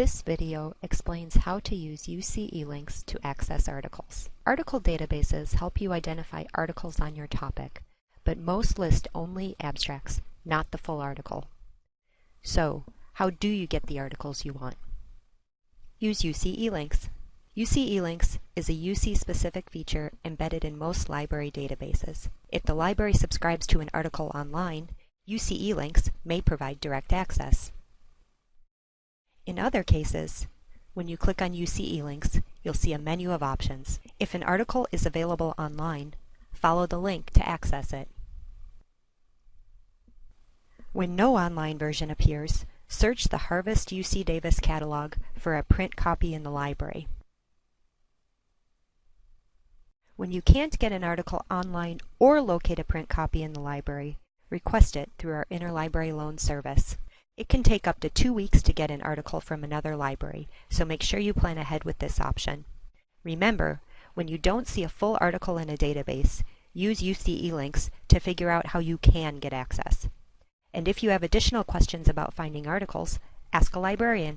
This video explains how to use UC eLinks to access articles. Article databases help you identify articles on your topic, but most list only abstracts, not the full article. So, how do you get the articles you want? Use UC eLinks. UC eLinks is a UC-specific feature embedded in most library databases. If the library subscribes to an article online, UC eLinks may provide direct access. In other cases, when you click on UC eLinks, you'll see a menu of options. If an article is available online, follow the link to access it. When no online version appears, search the Harvest UC Davis catalog for a print copy in the library. When you can't get an article online or locate a print copy in the library, request it through our interlibrary loan service. It can take up to two weeks to get an article from another library, so make sure you plan ahead with this option. Remember, when you don't see a full article in a database, use UC eLinks to figure out how you can get access. And if you have additional questions about finding articles, ask a librarian.